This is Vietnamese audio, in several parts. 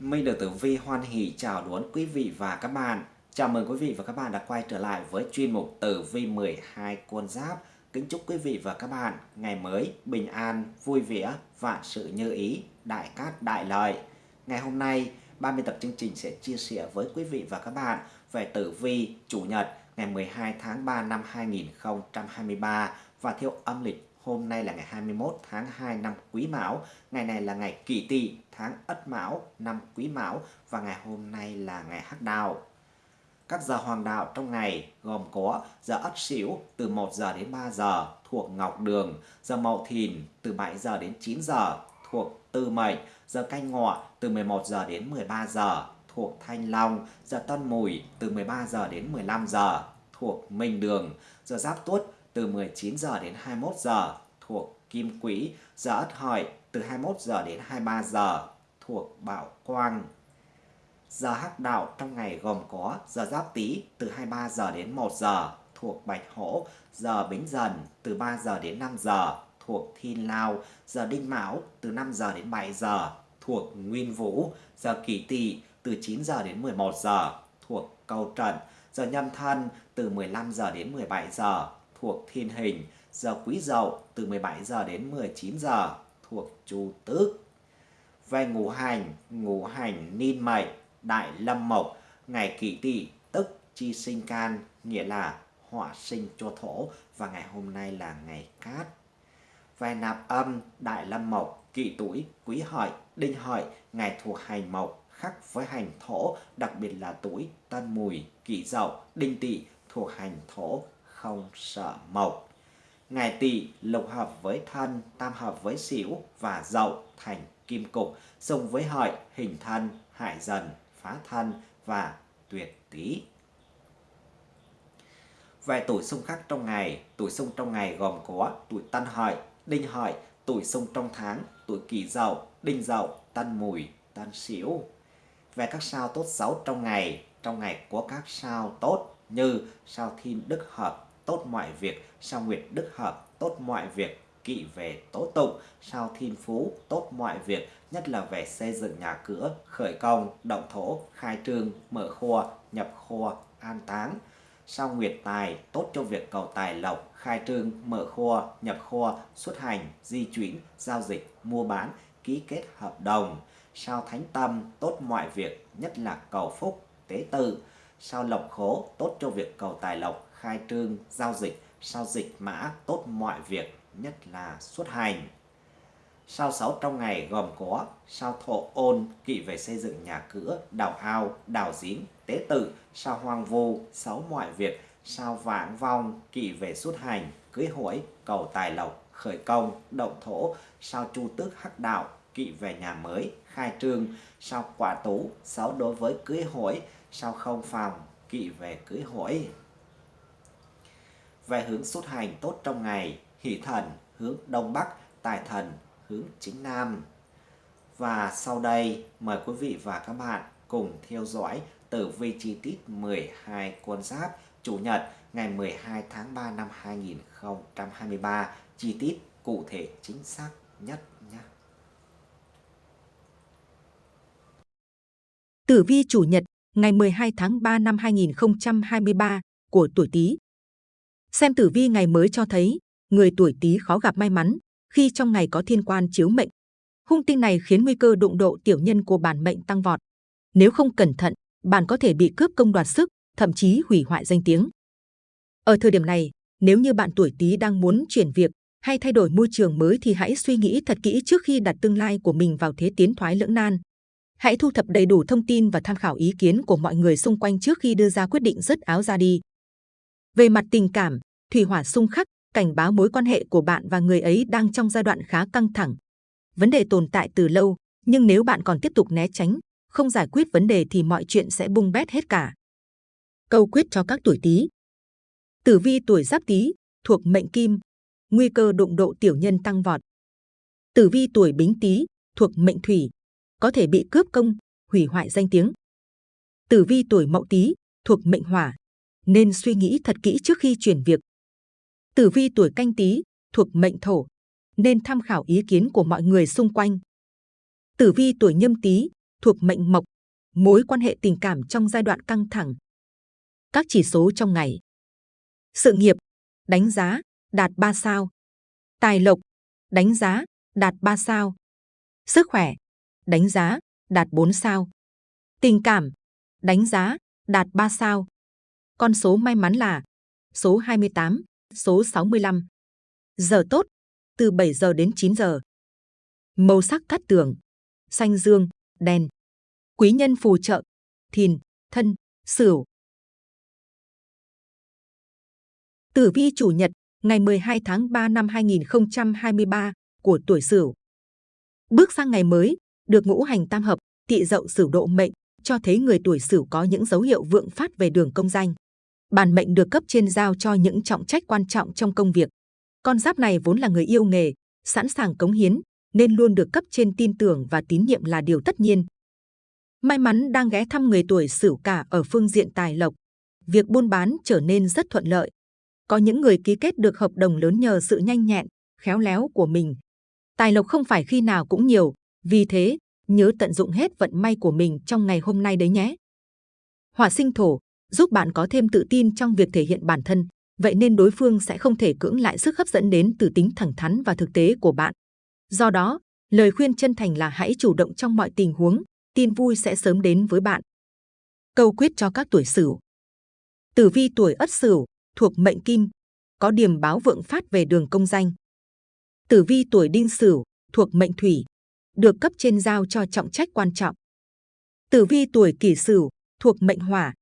Minh được Tử Vi hoan hỷ chào đón quý vị và các bạn. Chào mừng quý vị và các bạn đã quay trở lại với chuyên mục Tử Vi 12 con giáp. Kính chúc quý vị và các bạn ngày mới bình an, vui vẻ, vạn sự như ý, đại cát đại lợi. Ngày hôm nay, ban biên tập chương trình sẽ chia sẻ với quý vị và các bạn về Tử Vi Chủ nhật ngày 12 tháng 3 năm 2023 và theo âm lịch Hôm nay là ngày 21 tháng 2 năm Quý Mão, ngày này là ngày Kỷ Tỵ, tháng Ất Mão, năm Quý Mão và ngày hôm nay là ngày Hắc Đào. Các giờ hoàng đạo trong ngày gồm có giờ Ất Sửu từ 1 giờ đến 3 giờ thuộc Ngọc Đường, giờ Mậu Thìn từ 7 giờ đến 9 giờ thuộc Tư Mệnh, giờ Canh Ngọ từ 11 giờ đến 13 giờ thuộc Thanh Long, giờ Tân Mùi từ 13 giờ đến 15 giờ thuộc Minh Đường, giờ Giáp Tuất từ 19 giờ đến 21 giờ thuộc Kim Quỹ, giờ Ất Hợi từ 21 giờ đến 23 giờ thuộc Bảo Quang. Giờ hắc đạo trong ngày gồm có giờ Giáp Tý từ 23 giờ đến 1 giờ thuộc Bạch Hổ, giờ Bính Dần từ 3 giờ đến 5 giờ thuộc Thiên Lao, giờ Đinh Mão từ 5 giờ đến 7 giờ thuộc Nguyên Vũ, giờ Kỷ Tỵ từ 9 giờ đến 11 giờ thuộc Câu Trần, giờ Nhâm Thân từ 15 giờ đến 17 giờ thuộc thiên hình, giờ quý dậu từ 17 giờ đến 19 giờ thuộc chu tước. Về ngũ hành, ngũ hành ninh mệnh, đại lâm mộc, ngày kỷ tỵ tức chi sinh can, nghĩa là họa sinh cho thổ và ngày hôm nay là ngày cát. Về nạp âm, đại lâm mộc, kỷ tuổi, quý hợi, đinh hợi, ngày thuộc hành mộc, khắc với hành thổ, đặc biệt là tuổi tân mùi, kỷ dậu, đinh tỵ thuộc hành thổ, không sợ mộc. Ngày tỵ lục hợp với thân, tam hợp với xỉu và dậu thành kim cục, xung với hợi, hình thân, hại dần, phá thân và tuyệt tý. Về tuổi xung khắc trong ngày, tuổi xung trong ngày gồm có tuổi tân hợi, đinh hợi, tuổi xung trong tháng, tuổi kỷ dậu, đinh dậu, tân mùi, tân sửu. Về các sao tốt xấu trong ngày, trong ngày có các sao tốt như sao thiên đức hợp, tốt mọi việc, sao nguyệt đức hợp, tốt mọi việc, kỵ về tố tụng, sao thiên phú, tốt mọi việc, nhất là về xây dựng nhà cửa, khởi công, động thổ, khai trương, mở kho, nhập kho, an táng. Sao nguyệt tài, tốt cho việc cầu tài lộc, khai trương, mở kho, nhập kho, xuất hành, di chuyển, giao dịch, mua bán, ký kết hợp đồng. Sao thánh tâm, tốt mọi việc, nhất là cầu phúc, tế tự. Sao lộc khố, tốt cho việc cầu tài lộc, khai trương, giao dịch, sao dịch mã tốt mọi việc, nhất là xuất hành. Sao sáu trong ngày gồm có sao thổ ôn, kỵ về xây dựng nhà cửa, đào ao, đào giếng, tế tự, sao hoang vu, sáu mọi việc, sao vãng vong, kỵ về xuất hành, cưới hỏi, cầu tài lộc, khởi công, động thổ, sao chu tước hắc đạo, kỵ về nhà mới, khai trương, sao quả tú, sáu đối với cưới hỏi, sao không phòng, kỵ về cưới hỏi về hướng xuất hành tốt trong ngày, hỷ thần hướng đông bắc, tài thần hướng chính nam. Và sau đây mời quý vị và các bạn cùng theo dõi tử vi chi tiết 12 con giáp Chủ nhật ngày 12 tháng 3 năm 2023 chi tiết cụ thể chính xác nhất nhé. Tử vi chủ nhật ngày 12 tháng 3 năm 2023 của tuổi Tý Xem tử vi ngày mới cho thấy, người tuổi Tý khó gặp may mắn khi trong ngày có thiên quan chiếu mệnh. Hung tinh này khiến nguy cơ đụng độ tiểu nhân của bản mệnh tăng vọt. Nếu không cẩn thận, bạn có thể bị cướp công đoạt sức, thậm chí hủy hoại danh tiếng. Ở thời điểm này, nếu như bạn tuổi Tý đang muốn chuyển việc hay thay đổi môi trường mới thì hãy suy nghĩ thật kỹ trước khi đặt tương lai của mình vào thế tiến thoái lưỡng nan. Hãy thu thập đầy đủ thông tin và tham khảo ý kiến của mọi người xung quanh trước khi đưa ra quyết định dứt áo ra đi. Về mặt tình cảm, thủy hỏa xung khắc cảnh báo mối quan hệ của bạn và người ấy đang trong giai đoạn khá căng thẳng. Vấn đề tồn tại từ lâu, nhưng nếu bạn còn tiếp tục né tránh, không giải quyết vấn đề thì mọi chuyện sẽ bung bét hết cả. Câu quyết cho các tuổi Tý. Tử vi tuổi Giáp Tý thuộc mệnh Kim, nguy cơ đụng độ tiểu nhân tăng vọt. Tử vi tuổi Bính Tý thuộc mệnh Thủy, có thể bị cướp công, hủy hoại danh tiếng. Tử vi tuổi Mậu Tý thuộc mệnh Hỏa, nên suy nghĩ thật kỹ trước khi chuyển việc. Tử vi tuổi canh tí thuộc mệnh thổ, nên tham khảo ý kiến của mọi người xung quanh. Tử vi tuổi nhâm tý thuộc mệnh mộc, mối quan hệ tình cảm trong giai đoạn căng thẳng. Các chỉ số trong ngày. Sự nghiệp, đánh giá, đạt 3 sao. Tài lộc, đánh giá, đạt 3 sao. Sức khỏe, đánh giá, đạt 4 sao. Tình cảm, đánh giá, đạt 3 sao. Con số may mắn là số 28, số 65. Giờ tốt, từ 7 giờ đến 9 giờ. Màu sắc cát tường, xanh dương, đen. Quý nhân phù trợ, thìn, thân, sửu. Tử vi chủ nhật, ngày 12 tháng 3 năm 2023 của tuổi Sửu. Bước sang ngày mới, được ngũ hành tam hợp, tị dậu Sửu độ mệnh, cho thấy người tuổi Sửu có những dấu hiệu vượng phát về đường công danh. Bản mệnh được cấp trên giao cho những trọng trách quan trọng trong công việc. Con giáp này vốn là người yêu nghề, sẵn sàng cống hiến, nên luôn được cấp trên tin tưởng và tín nhiệm là điều tất nhiên. May mắn đang ghé thăm người tuổi Sửu cả ở phương diện tài lộc. Việc buôn bán trở nên rất thuận lợi. Có những người ký kết được hợp đồng lớn nhờ sự nhanh nhẹn, khéo léo của mình. Tài lộc không phải khi nào cũng nhiều, vì thế nhớ tận dụng hết vận may của mình trong ngày hôm nay đấy nhé. Hỏa sinh thổ giúp bạn có thêm tự tin trong việc thể hiện bản thân, vậy nên đối phương sẽ không thể cưỡng lại sức hấp dẫn đến từ tính thẳng thắn và thực tế của bạn. Do đó, lời khuyên chân thành là hãy chủ động trong mọi tình huống, tin vui sẽ sớm đến với bạn. Câu quyết cho các tuổi Sửu. Tử vi tuổi Ất Sửu thuộc mệnh Kim, có điểm báo vượng phát về đường công danh. Tử vi tuổi Đinh Sửu thuộc mệnh Thủy, được cấp trên giao cho trọng trách quan trọng. Tử vi tuổi Kỷ Sửu thuộc mệnh Hỏa,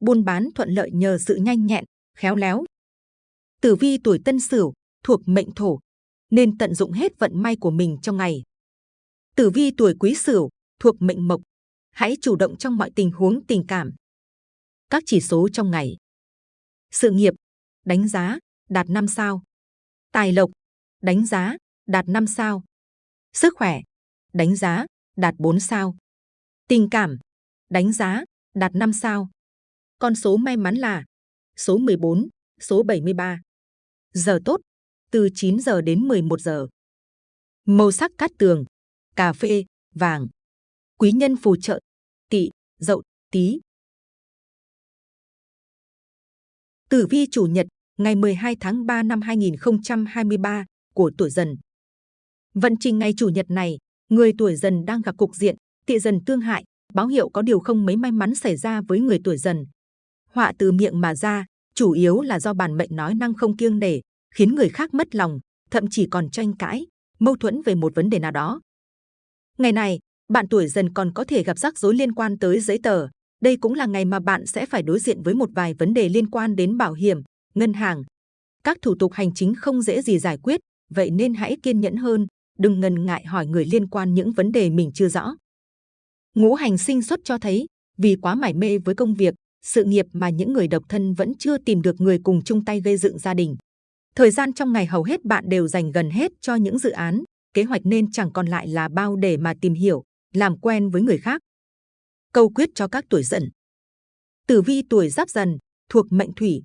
buôn bán thuận lợi nhờ sự nhanh nhẹn, khéo léo. Tử vi tuổi Tân Sửu thuộc mệnh Thổ, nên tận dụng hết vận may của mình trong ngày. Tử vi tuổi Quý Sửu thuộc mệnh Mộc, hãy chủ động trong mọi tình huống tình cảm. Các chỉ số trong ngày. Sự nghiệp, đánh giá, đạt 5 sao. Tài lộc, đánh giá, đạt 5 sao. Sức khỏe, đánh giá, đạt 4 sao. Tình cảm, đánh giá, đạt 5 sao. Con số may mắn là số 14, số 73. Giờ tốt, từ 9 giờ đến 11 giờ. Màu sắc cát tường, cà phê, vàng. Quý nhân phù trợ, tỵ, dậu, tí. Tử vi chủ nhật, ngày 12 tháng 3 năm 2023 của tuổi dần. Vận trình ngày chủ nhật này, người tuổi dần đang gặp cục diện, tỵ dần tương hại, báo hiệu có điều không mấy may mắn xảy ra với người tuổi dần. Họa từ miệng mà ra, chủ yếu là do bản mệnh nói năng không kiêng nể, khiến người khác mất lòng, thậm chí còn tranh cãi, mâu thuẫn về một vấn đề nào đó. Ngày này, bạn tuổi dần còn có thể gặp rắc rối liên quan tới giấy tờ. Đây cũng là ngày mà bạn sẽ phải đối diện với một vài vấn đề liên quan đến bảo hiểm, ngân hàng. Các thủ tục hành chính không dễ gì giải quyết, vậy nên hãy kiên nhẫn hơn, đừng ngần ngại hỏi người liên quan những vấn đề mình chưa rõ. Ngũ hành sinh xuất cho thấy, vì quá mải mê với công việc, sự nghiệp mà những người độc thân vẫn chưa tìm được người cùng chung tay gây dựng gia đình. Thời gian trong ngày hầu hết bạn đều dành gần hết cho những dự án, kế hoạch nên chẳng còn lại là bao để mà tìm hiểu, làm quen với người khác. Câu quyết cho các tuổi dần. Tử vi tuổi giáp dần, thuộc mệnh thủy,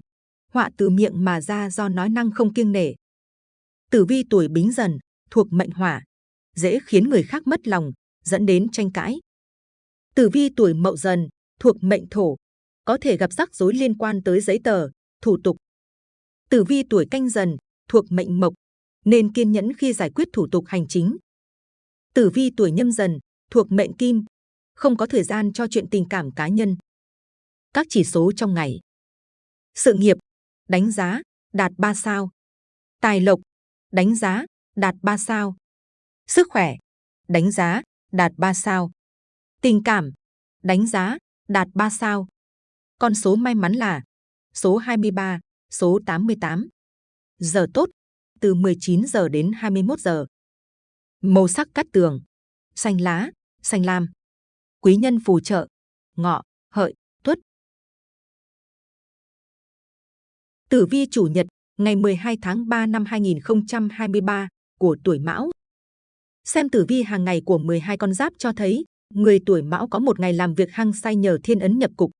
họa từ miệng mà ra do nói năng không kiêng nể. Tử vi tuổi bính dần, thuộc mệnh hỏa, dễ khiến người khác mất lòng, dẫn đến tranh cãi. Tử vi tuổi mậu dần, thuộc mệnh thổ, có thể gặp rắc rối liên quan tới giấy tờ, thủ tục. Tử vi tuổi canh dần, thuộc mệnh mộc, nên kiên nhẫn khi giải quyết thủ tục hành chính. Tử vi tuổi nhâm dần, thuộc mệnh kim, không có thời gian cho chuyện tình cảm cá nhân. Các chỉ số trong ngày. Sự nghiệp, đánh giá, đạt 3 sao. Tài lộc, đánh giá, đạt 3 sao. Sức khỏe, đánh giá, đạt 3 sao. Tình cảm, đánh giá, đạt 3 sao. Con số may mắn là số 23, số 88. Giờ tốt, từ 19 giờ đến 21 giờ. Màu sắc cắt tường, xanh lá, xanh lam. Quý nhân phù trợ, ngọ, hợi, tuất. Tử vi chủ nhật, ngày 12 tháng 3 năm 2023 của tuổi Mão. Xem tử vi hàng ngày của 12 con giáp cho thấy, người tuổi Mão có một ngày làm việc hăng say nhờ thiên ấn nhập cục.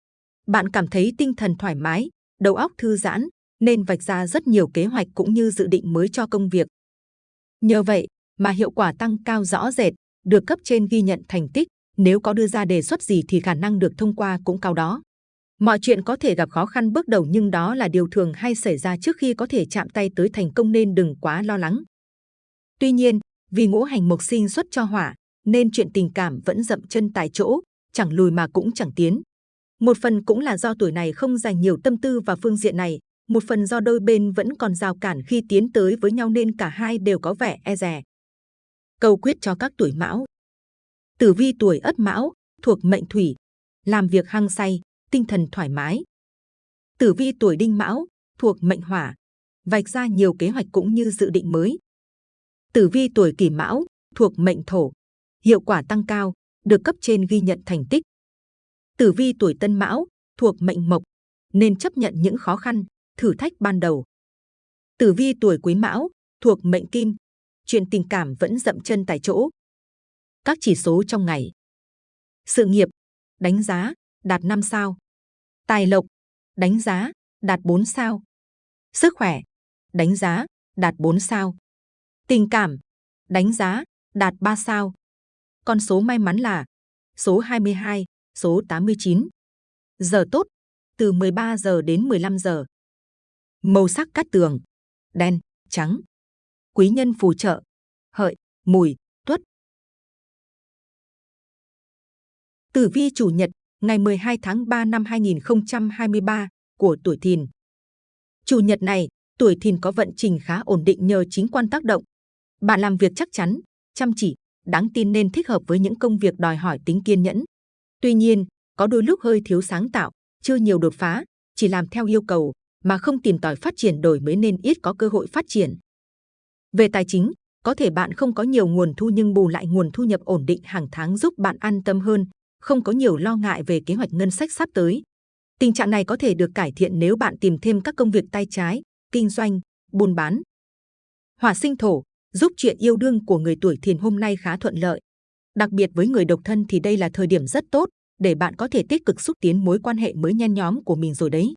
Bạn cảm thấy tinh thần thoải mái, đầu óc thư giãn, nên vạch ra rất nhiều kế hoạch cũng như dự định mới cho công việc. Nhờ vậy mà hiệu quả tăng cao rõ rệt, được cấp trên ghi nhận thành tích, Nếu có đưa ra đề xuất gì thì khả năng được thông qua cũng cao đó. Mọi chuyện có thể gặp khó khăn bước đầu nhưng đó là điều thường hay xảy ra trước khi có thể chạm tay tới thành công nên đừng quá lo lắng. Tuy nhiên, vì ngũ hành mộc sinh xuất cho hỏa, nên chuyện tình cảm vẫn dậm chân tại chỗ, chẳng lùi mà cũng chẳng tiến. Một phần cũng là do tuổi này không dành nhiều tâm tư vào phương diện này, một phần do đôi bên vẫn còn rào cản khi tiến tới với nhau nên cả hai đều có vẻ e dè. Câu quyết cho các tuổi mão Tử vi tuổi ất mão, thuộc mệnh thủy, làm việc hăng say, tinh thần thoải mái. Tử vi tuổi đinh mão, thuộc mệnh hỏa, vạch ra nhiều kế hoạch cũng như dự định mới. Tử vi tuổi kỷ mão, thuộc mệnh thổ, hiệu quả tăng cao, được cấp trên ghi nhận thành tích. Tử vi tuổi tân mão, thuộc mệnh mộc, nên chấp nhận những khó khăn, thử thách ban đầu. Tử vi tuổi quý mão, thuộc mệnh kim, chuyện tình cảm vẫn dậm chân tại chỗ. Các chỉ số trong ngày. Sự nghiệp, đánh giá, đạt 5 sao. Tài lộc, đánh giá, đạt 4 sao. Sức khỏe, đánh giá, đạt 4 sao. Tình cảm, đánh giá, đạt 3 sao. Con số may mắn là số 22, số 89. Giờ tốt, từ 13 giờ đến 15 giờ. Màu sắc cát tường, đen, trắng. Quý nhân phù trợ, hợi, mùi, tuất. Tử vi chủ nhật, ngày 12 tháng 3 năm 2023 của tuổi Thìn. Chủ nhật này, tuổi Thìn có vận trình khá ổn định nhờ chính quan tác động. Bạn làm việc chắc chắn, chăm chỉ, đáng tin nên thích hợp với những công việc đòi hỏi tính kiên nhẫn. Tuy nhiên, có đôi lúc hơi thiếu sáng tạo, chưa nhiều đột phá, chỉ làm theo yêu cầu mà không tìm tòi phát triển đổi mới nên ít có cơ hội phát triển. Về tài chính, có thể bạn không có nhiều nguồn thu nhưng bù lại nguồn thu nhập ổn định hàng tháng giúp bạn an tâm hơn, không có nhiều lo ngại về kế hoạch ngân sách sắp tới. Tình trạng này có thể được cải thiện nếu bạn tìm thêm các công việc tay trái, kinh doanh, buôn bán. Hỏa sinh thổ giúp chuyện yêu đương của người tuổi thìn hôm nay khá thuận lợi. Đặc biệt với người độc thân thì đây là thời điểm rất tốt để bạn có thể tích cực xúc tiến mối quan hệ mới nhen nhóm của mình rồi đấy.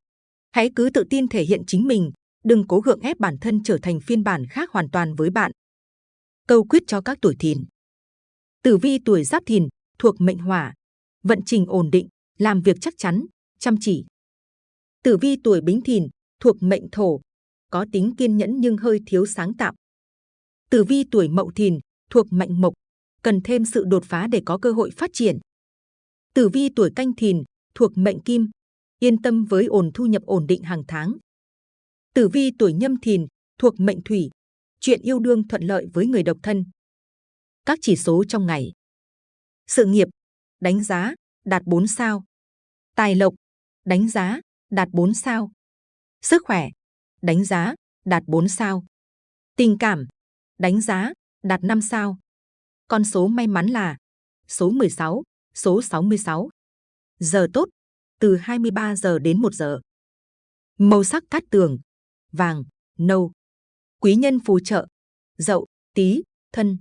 Hãy cứ tự tin thể hiện chính mình, đừng cố gượng ép bản thân trở thành phiên bản khác hoàn toàn với bạn. Câu quyết cho các tuổi thìn. Tử vi tuổi giáp thìn, thuộc mệnh hỏa, vận trình ổn định, làm việc chắc chắn, chăm chỉ. Tử vi tuổi bính thìn, thuộc mệnh thổ, có tính kiên nhẫn nhưng hơi thiếu sáng tạo. Tử vi tuổi mậu thìn, thuộc mệnh mộc, cần thêm sự đột phá để có cơ hội phát triển. Tử vi tuổi canh thìn, thuộc mệnh kim, yên tâm với ổn thu nhập ổn định hàng tháng. Tử vi tuổi nhâm thìn, thuộc mệnh thủy, chuyện yêu đương thuận lợi với người độc thân. Các chỉ số trong ngày. Sự nghiệp, đánh giá, đạt 4 sao. Tài lộc, đánh giá, đạt 4 sao. Sức khỏe, đánh giá, đạt 4 sao. Tình cảm, đánh giá, đạt 5 sao. Con số may mắn là số 16, số 66. Giờ tốt, từ 23 giờ đến 1 giờ. Màu sắc cát tường, vàng, nâu. Quý nhân phù trợ, dậu, tí, thân.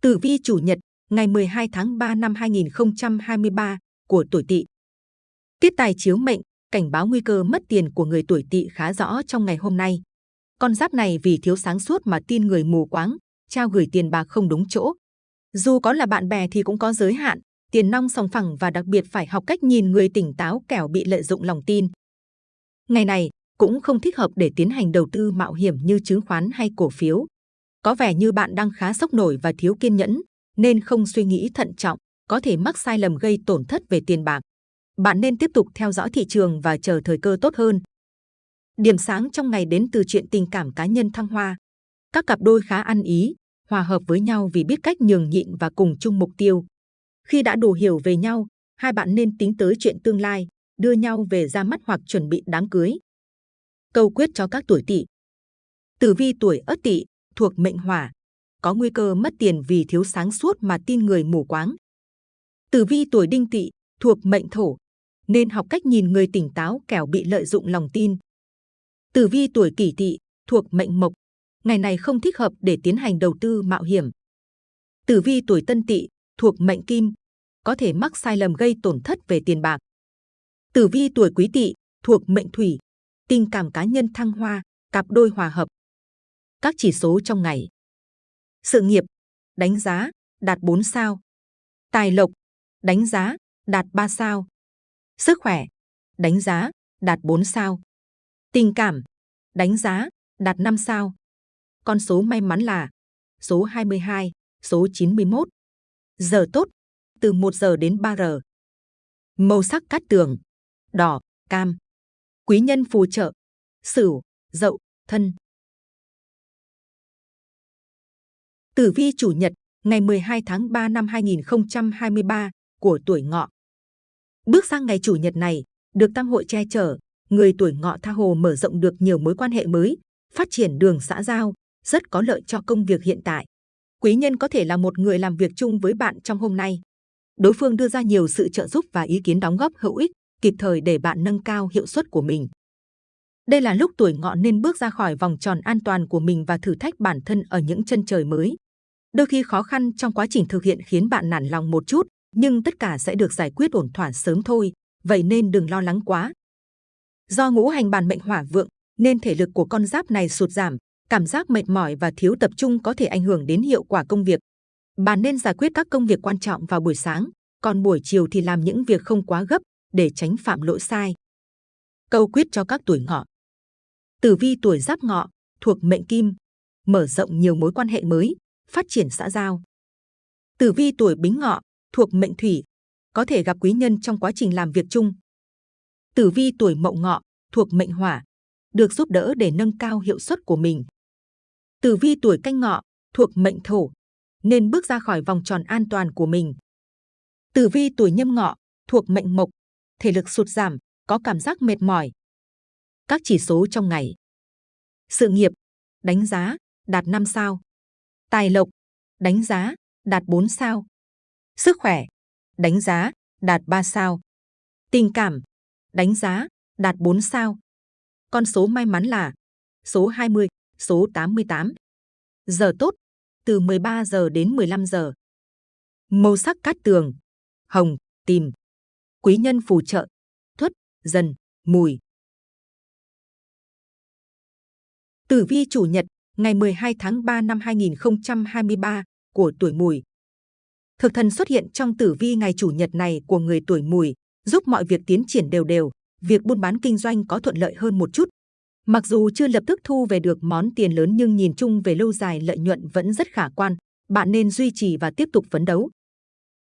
Tử vi chủ nhật, ngày 12 tháng 3 năm 2023 của tuổi Tỵ. Tiết tài chiếu mệnh, cảnh báo nguy cơ mất tiền của người tuổi Tỵ khá rõ trong ngày hôm nay. Con giáp này vì thiếu sáng suốt mà tin người mù quáng, trao gửi tiền bạc không đúng chỗ. Dù có là bạn bè thì cũng có giới hạn, tiền nong sòng phẳng và đặc biệt phải học cách nhìn người tỉnh táo kẻo bị lợi dụng lòng tin. Ngày này cũng không thích hợp để tiến hành đầu tư mạo hiểm như chứng khoán hay cổ phiếu. Có vẻ như bạn đang khá sốc nổi và thiếu kiên nhẫn, nên không suy nghĩ thận trọng, có thể mắc sai lầm gây tổn thất về tiền bạc. Bạn nên tiếp tục theo dõi thị trường và chờ thời cơ tốt hơn. Điểm sáng trong ngày đến từ chuyện tình cảm cá nhân thăng hoa. Các cặp đôi khá ăn ý, hòa hợp với nhau vì biết cách nhường nhịn và cùng chung mục tiêu. Khi đã đủ hiểu về nhau, hai bạn nên tính tới chuyện tương lai, đưa nhau về ra mắt hoặc chuẩn bị đám cưới. Câu quyết cho các tuổi tỵ. Tử vi tuổi ất tỵ thuộc mệnh hỏa, có nguy cơ mất tiền vì thiếu sáng suốt mà tin người mù quáng. Tử vi tuổi đinh tỵ thuộc mệnh thổ, nên học cách nhìn người tỉnh táo kẻo bị lợi dụng lòng tin. Tử vi tuổi kỷ tỵ thuộc mệnh mộc, ngày này không thích hợp để tiến hành đầu tư mạo hiểm. Tử vi tuổi tân tỵ thuộc mệnh kim, có thể mắc sai lầm gây tổn thất về tiền bạc. Tử vi tuổi quý tỵ thuộc mệnh thủy, tình cảm cá nhân thăng hoa, cặp đôi hòa hợp. Các chỉ số trong ngày. Sự nghiệp, đánh giá, đạt 4 sao. Tài lộc, đánh giá, đạt 3 sao. Sức khỏe, đánh giá, đạt 4 sao. Tình cảm, đánh giá, đạt 5 sao. Con số may mắn là số 22, số 91. Giờ tốt, từ 1 giờ đến 3 giờ. Màu sắc cát tường, đỏ, cam. Quý nhân phù trợ, sửu, dậu, thân. Tử vi chủ nhật, ngày 12 tháng 3 năm 2023 của tuổi ngọ. Bước sang ngày chủ nhật này, được tam hội che chở, người tuổi ngọ tha hồ mở rộng được nhiều mối quan hệ mới, phát triển đường xã giao, rất có lợi cho công việc hiện tại. Quý nhân có thể là một người làm việc chung với bạn trong hôm nay. Đối phương đưa ra nhiều sự trợ giúp và ý kiến đóng góp hữu ích, kịp thời để bạn nâng cao hiệu suất của mình. Đây là lúc tuổi ngọ nên bước ra khỏi vòng tròn an toàn của mình và thử thách bản thân ở những chân trời mới. Đôi khi khó khăn trong quá trình thực hiện khiến bạn nản lòng một chút, nhưng tất cả sẽ được giải quyết ổn thỏa sớm thôi, vậy nên đừng lo lắng quá. Do ngũ hành bản mệnh hỏa vượng, nên thể lực của con giáp này sụt giảm, cảm giác mệt mỏi và thiếu tập trung có thể ảnh hưởng đến hiệu quả công việc. Bạn nên giải quyết các công việc quan trọng vào buổi sáng, còn buổi chiều thì làm những việc không quá gấp để tránh phạm lỗi sai. Câu quyết cho các tuổi ngọ. Tử vi tuổi giáp ngọ, thuộc mệnh kim, mở rộng nhiều mối quan hệ mới, phát triển xã giao. Tử vi tuổi bính ngọ, thuộc mệnh thủy, có thể gặp quý nhân trong quá trình làm việc chung. Tử vi tuổi mậu ngọ, thuộc mệnh hỏa, được giúp đỡ để nâng cao hiệu suất của mình. Tử vi tuổi canh ngọ, thuộc mệnh thổ, nên bước ra khỏi vòng tròn an toàn của mình. Tử vi tuổi nhâm ngọ, thuộc mệnh mộc, thể lực sụt giảm, có cảm giác mệt mỏi. Các chỉ số trong ngày. Sự nghiệp, đánh giá, đạt 5 sao. Tài lộc, đánh giá, đạt 4 sao. Sức khỏe, đánh giá, đạt 3 sao. Tình cảm, đánh giá, đạt 4 sao. Con số may mắn là số 20, số 88. Giờ tốt, từ 13 giờ đến 15 giờ. Màu sắc cát tường, hồng, tìm. Quý nhân phù trợ, thuất, dần, mùi. Tử vi chủ nhật, ngày 12 tháng 3 năm 2023 của tuổi mùi. Thực thần xuất hiện trong tử vi ngày chủ nhật này của người tuổi mùi, giúp mọi việc tiến triển đều đều, việc buôn bán kinh doanh có thuận lợi hơn một chút. Mặc dù chưa lập tức thu về được món tiền lớn nhưng nhìn chung về lâu dài lợi nhuận vẫn rất khả quan, bạn nên duy trì và tiếp tục phấn đấu.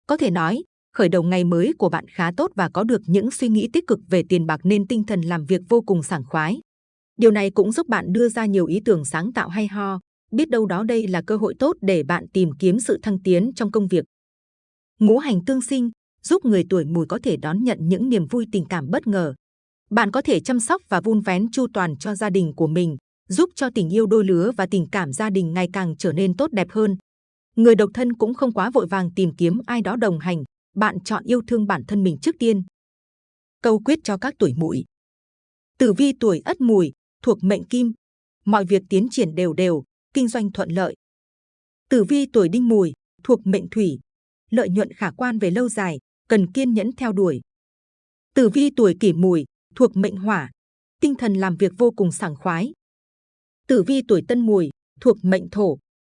Có thể nói, khởi đầu ngày mới của bạn khá tốt và có được những suy nghĩ tích cực về tiền bạc nên tinh thần làm việc vô cùng sảng khoái. Điều này cũng giúp bạn đưa ra nhiều ý tưởng sáng tạo hay ho, biết đâu đó đây là cơ hội tốt để bạn tìm kiếm sự thăng tiến trong công việc. Ngũ hành tương sinh giúp người tuổi mùi có thể đón nhận những niềm vui tình cảm bất ngờ. Bạn có thể chăm sóc và vun vén chu toàn cho gia đình của mình, giúp cho tình yêu đôi lứa và tình cảm gia đình ngày càng trở nên tốt đẹp hơn. Người độc thân cũng không quá vội vàng tìm kiếm ai đó đồng hành, bạn chọn yêu thương bản thân mình trước tiên. Câu quyết cho các tuổi mùi. Tử vi tuổi ất mùi, thuộc mệnh kim, mọi việc tiến triển đều đều, kinh doanh thuận lợi. Tử vi tuổi đinh mùi, thuộc mệnh thủy, lợi nhuận khả quan về lâu dài, cần kiên nhẫn theo đuổi. Tử vi tuổi kỷ mùi, thuộc mệnh hỏa, tinh thần làm việc vô cùng sảng khoái. Tử vi tuổi tân mùi, thuộc mệnh thổ,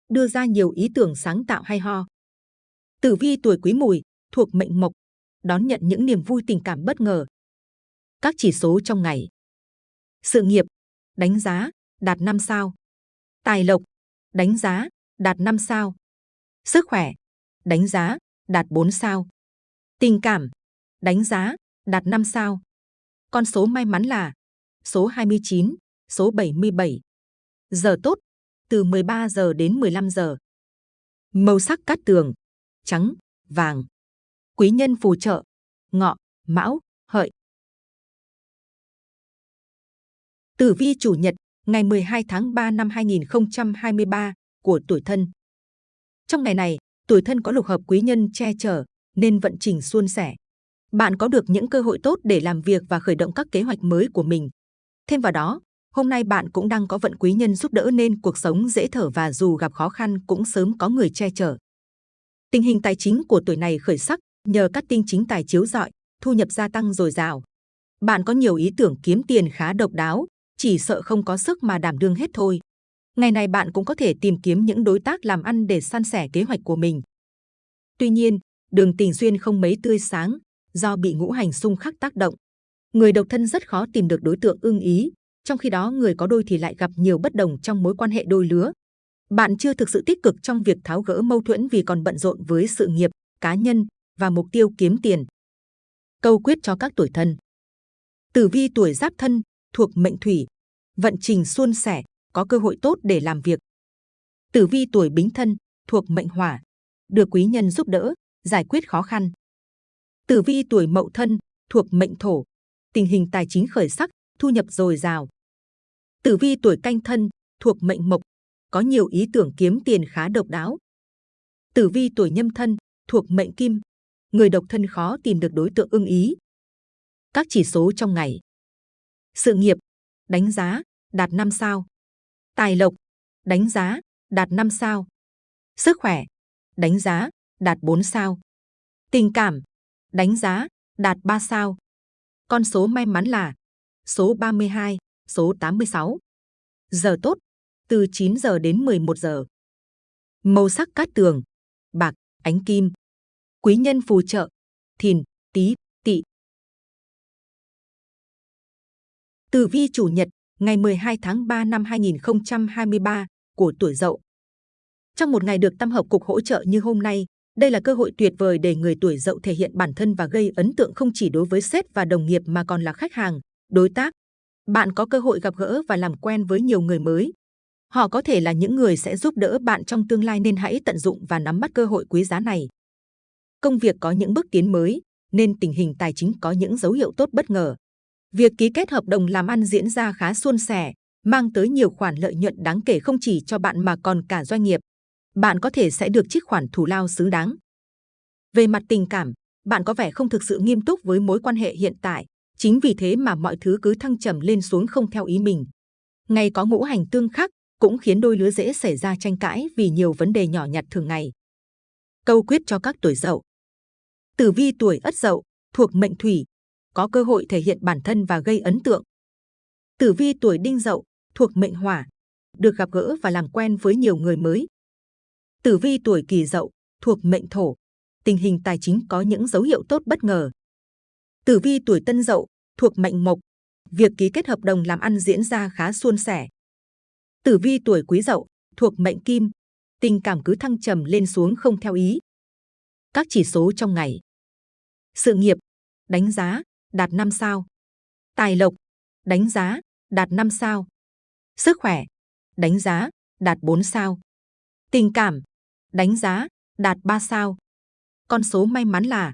đưa ra nhiều ý tưởng sáng tạo hay ho. Tử vi tuổi quý mùi, thuộc mệnh mộc, đón nhận những niềm vui tình cảm bất ngờ. Các chỉ số trong ngày. Sự nghiệp, đánh giá, đạt 5 sao. Tài lộc, đánh giá, đạt 5 sao. Sức khỏe, đánh giá, đạt 4 sao. Tình cảm, đánh giá, đạt 5 sao. Con số may mắn là số 29, số 77. Giờ tốt, từ 13 giờ đến 15 giờ. Màu sắc cát tường, trắng, vàng. Quý nhân phù trợ, ngọ, mão, hợi. Tử vi chủ nhật, ngày 12 tháng 3 năm 2023 của tuổi thân. Trong ngày này, tuổi thân có lục hợp quý nhân che chở, nên vận trình suôn sẻ. Bạn có được những cơ hội tốt để làm việc và khởi động các kế hoạch mới của mình. Thêm vào đó, hôm nay bạn cũng đang có vận quý nhân giúp đỡ nên cuộc sống dễ thở và dù gặp khó khăn cũng sớm có người che chở. Tình hình tài chính của tuổi này khởi sắc nhờ các tinh chính tài chiếu rọi, thu nhập gia tăng dồi dào. Bạn có nhiều ý tưởng kiếm tiền khá độc đáo, chỉ sợ không có sức mà đảm đương hết thôi. Ngày này bạn cũng có thể tìm kiếm những đối tác làm ăn để san sẻ kế hoạch của mình. Tuy nhiên, đường tình duyên không mấy tươi sáng, do bị ngũ hành xung khắc tác động. Người độc thân rất khó tìm được đối tượng ưng ý, trong khi đó người có đôi thì lại gặp nhiều bất đồng trong mối quan hệ đôi lứa. Bạn chưa thực sự tích cực trong việc tháo gỡ mâu thuẫn vì còn bận rộn với sự nghiệp, cá nhân và mục tiêu kiếm tiền. Câu quyết cho các tuổi thân Tử vi tuổi giáp thân, thuộc mệnh thủy, vận trình suôn sẻ, có cơ hội tốt để làm việc. Tử vi tuổi bính thân, thuộc mệnh hỏa, được quý nhân giúp đỡ, giải quyết khó khăn. Tử vi tuổi mậu thân, thuộc mệnh thổ, tình hình tài chính khởi sắc, thu nhập dồi dào. Tử vi tuổi canh thân, thuộc mệnh mộc, có nhiều ý tưởng kiếm tiền khá độc đáo. Tử vi tuổi nhâm thân, thuộc mệnh kim, người độc thân khó tìm được đối tượng ưng ý. Các chỉ số trong ngày. Sự nghiệp, đánh giá, đạt 5 sao. Tài lộc, đánh giá, đạt 5 sao. Sức khỏe, đánh giá, đạt 4 sao. Tình cảm, đánh giá, đạt 3 sao. Con số may mắn là số 32, số 86. Giờ tốt, từ 9 giờ đến 11 giờ. Màu sắc cát tường, bạc, ánh kim. Quý nhân phù trợ, thìn, tí, tỵ. Tử vi chủ nhật, ngày 12 tháng 3 năm 2023 của tuổi Dậu. Trong một ngày được tam hợp cục hỗ trợ như hôm nay, đây là cơ hội tuyệt vời để người tuổi Dậu thể hiện bản thân và gây ấn tượng không chỉ đối với sếp và đồng nghiệp mà còn là khách hàng, đối tác. Bạn có cơ hội gặp gỡ và làm quen với nhiều người mới. Họ có thể là những người sẽ giúp đỡ bạn trong tương lai nên hãy tận dụng và nắm bắt cơ hội quý giá này. Công việc có những bước tiến mới, nên tình hình tài chính có những dấu hiệu tốt bất ngờ. Việc ký kết hợp đồng làm ăn diễn ra khá suôn sẻ, mang tới nhiều khoản lợi nhuận đáng kể không chỉ cho bạn mà còn cả doanh nghiệp. Bạn có thể sẽ được trích khoản thù lao xứng đáng. Về mặt tình cảm, bạn có vẻ không thực sự nghiêm túc với mối quan hệ hiện tại, chính vì thế mà mọi thứ cứ thăng trầm lên xuống không theo ý mình. Ngày có ngũ hành tương khắc cũng khiến đôi lứa dễ xảy ra tranh cãi vì nhiều vấn đề nhỏ nhặt thường ngày. Câu quyết cho các tuổi dậu. Tử vi tuổi ất dậu, thuộc mệnh thủy, có cơ hội thể hiện bản thân và gây ấn tượng. Tử vi tuổi đinh dậu, thuộc mệnh hỏa, được gặp gỡ và làm quen với nhiều người mới. Tử vi tuổi kỷ dậu, thuộc mệnh thổ, tình hình tài chính có những dấu hiệu tốt bất ngờ. Tử vi tuổi tân dậu, thuộc mệnh mộc, việc ký kết hợp đồng làm ăn diễn ra khá suôn sẻ. Tử vi tuổi quý dậu, thuộc mệnh kim, tình cảm cứ thăng trầm lên xuống không theo ý. Các chỉ số trong ngày. Sự nghiệp, đánh giá, đạt 5 sao. Tài lộc, đánh giá, đạt 5 sao. Sức khỏe, đánh giá, đạt 4 sao. Tình cảm, đánh giá, đạt 3 sao. Con số may mắn là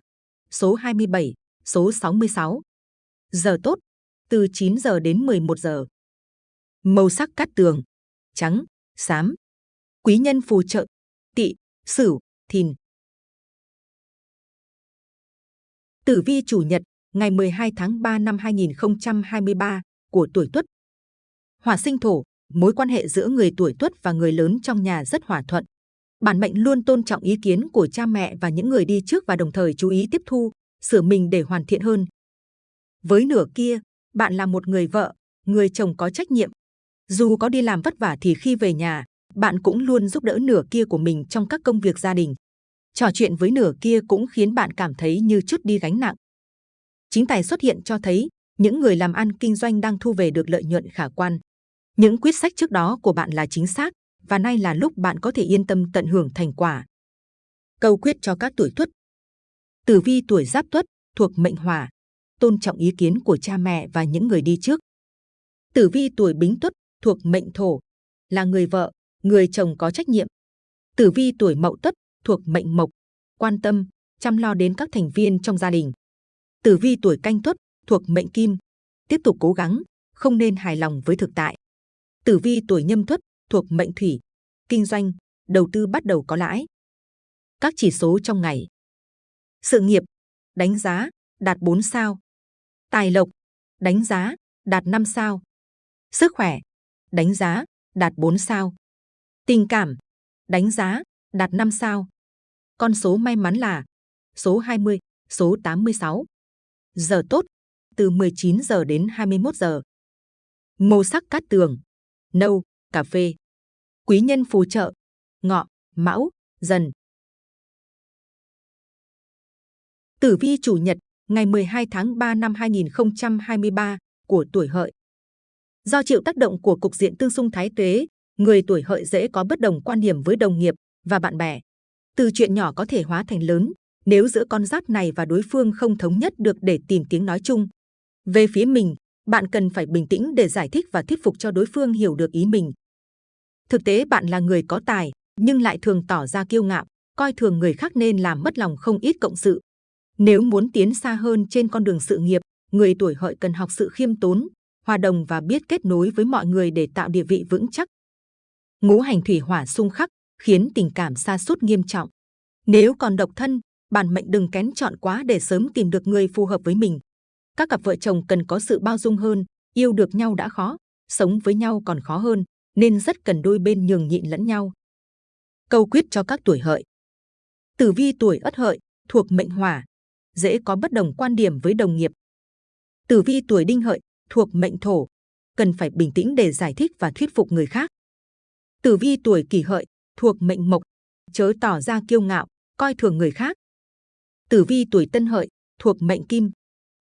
số 27, số 66. Giờ tốt, từ 9 giờ đến 11 giờ. Màu sắc cát tường, trắng, xám. Quý nhân phù trợ, tỵ, sửu, thìn. Tử vi chủ nhật, ngày 12 tháng 3 năm 2023 của tuổi Tuất. Hỏa sinh thổ, mối quan hệ giữa người tuổi Tuất và người lớn trong nhà rất hòa thuận. Bản mệnh luôn tôn trọng ý kiến của cha mẹ và những người đi trước và đồng thời chú ý tiếp thu, sửa mình để hoàn thiện hơn. Với nửa kia, bạn là một người vợ, người chồng có trách nhiệm. Dù có đi làm vất vả thì khi về nhà, bạn cũng luôn giúp đỡ nửa kia của mình trong các công việc gia đình. Trò chuyện với nửa kia cũng khiến bạn cảm thấy như chút đi gánh nặng. Chính tài xuất hiện cho thấy những người làm ăn kinh doanh đang thu về được lợi nhuận khả quan. Những quyết sách trước đó của bạn là chính xác và nay là lúc bạn có thể yên tâm tận hưởng thành quả. Câu quyết cho các tuổi tuất Tử vi tuổi giáp tuất thuộc mệnh hỏa, tôn trọng ý kiến của cha mẹ và những người đi trước. Tử vi tuổi bính tuất thuộc mệnh thổ, là người vợ, người chồng có trách nhiệm. Tử vi tuổi mậu tuất thuộc mệnh mộc, quan tâm, chăm lo đến các thành viên trong gia đình. Tử vi tuổi canh tuất thuộc mệnh kim, tiếp tục cố gắng, không nên hài lòng với thực tại. Tử vi tuổi nhâm tuất thuộc mệnh thủy, kinh doanh, đầu tư bắt đầu có lãi. Các chỉ số trong ngày. Sự nghiệp, đánh giá, đạt 4 sao. Tài lộc, đánh giá, đạt 5 sao. Sức khỏe, đánh giá, đạt 4 sao. Tình cảm, đánh giá, đạt 5 sao. Con số may mắn là số 20, số 86. Giờ tốt, từ 19 giờ đến 21 giờ. Màu sắc cát tường, nâu, cà phê. Quý nhân phù trợ, ngọ, mão, dần. Tử vi chủ nhật ngày 12 tháng 3 năm 2023 của tuổi hợi. Do chịu tác động của cục diện tương xung thái tuế, người tuổi hợi dễ có bất đồng quan điểm với đồng nghiệp và bạn bè. Từ chuyện nhỏ có thể hóa thành lớn, nếu giữa con giáp này và đối phương không thống nhất được để tìm tiếng nói chung. Về phía mình, bạn cần phải bình tĩnh để giải thích và thuyết phục cho đối phương hiểu được ý mình. Thực tế bạn là người có tài, nhưng lại thường tỏ ra kiêu ngạo, coi thường người khác nên làm mất lòng không ít cộng sự. Nếu muốn tiến xa hơn trên con đường sự nghiệp, người tuổi hợi cần học sự khiêm tốn, hòa đồng và biết kết nối với mọi người để tạo địa vị vững chắc. Ngũ hành thủy hỏa xung khắc khiến tình cảm xa sút nghiêm trọng. Nếu còn độc thân, bản mệnh đừng kén chọn quá để sớm tìm được người phù hợp với mình. Các cặp vợ chồng cần có sự bao dung hơn, yêu được nhau đã khó, sống với nhau còn khó hơn, nên rất cần đôi bên nhường nhịn lẫn nhau. Câu quyết cho các tuổi hợi. Tử vi tuổi ất hợi, thuộc mệnh hỏa, dễ có bất đồng quan điểm với đồng nghiệp. Tử vi tuổi đinh hợi, thuộc mệnh thổ, cần phải bình tĩnh để giải thích và thuyết phục người khác. Tử vi tuổi kỷ hợi, thuộc mệnh mộc, chớ tỏ ra kiêu ngạo, coi thường người khác. Tử vi tuổi tân hợi, thuộc mệnh kim,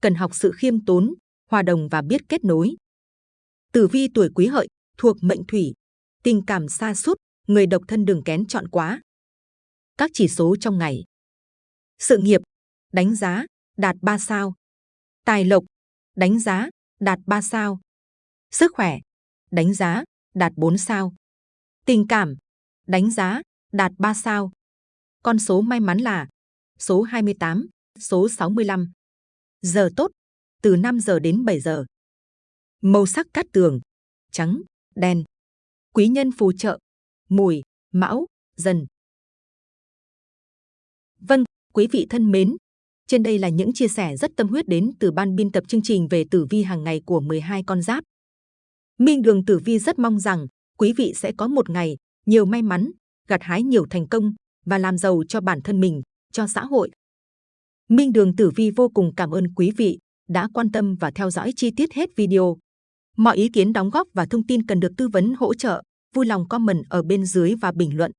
cần học sự khiêm tốn, hòa đồng và biết kết nối. Tử vi tuổi quý hợi, thuộc mệnh thủy, tình cảm xa sút người độc thân đừng kén chọn quá. Các chỉ số trong ngày. Sự nghiệp, đánh giá, đạt 3 sao. Tài lộc, đánh giá, đạt 3 sao. Sức khỏe, đánh giá, đạt 4 sao. Tình cảm, đánh giá, đạt 3 sao. Con số may mắn là số 28, số 65. Giờ tốt, từ 5 giờ đến 7 giờ. Màu sắc cát tường, trắng, đen. Quý nhân phù trợ, mùi, mão, dần. Vâng, quý vị thân mến, trên đây là những chia sẻ rất tâm huyết đến từ ban biên tập chương trình về tử vi hàng ngày của 12 con giáp. Minh Đường Tử Vi rất mong rằng quý vị sẽ có một ngày nhiều may mắn, gặt hái nhiều thành công và làm giàu cho bản thân mình, cho xã hội. Minh Đường Tử Vi vô cùng cảm ơn quý vị đã quan tâm và theo dõi chi tiết hết video. Mọi ý kiến đóng góp và thông tin cần được tư vấn hỗ trợ, vui lòng comment ở bên dưới và bình luận.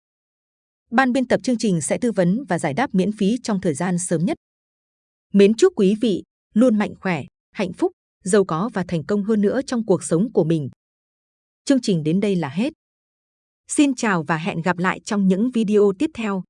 Ban biên tập chương trình sẽ tư vấn và giải đáp miễn phí trong thời gian sớm nhất. Mến chúc quý vị luôn mạnh khỏe, hạnh phúc, giàu có và thành công hơn nữa trong cuộc sống của mình. Chương trình đến đây là hết. Xin chào và hẹn gặp lại trong những video tiếp theo.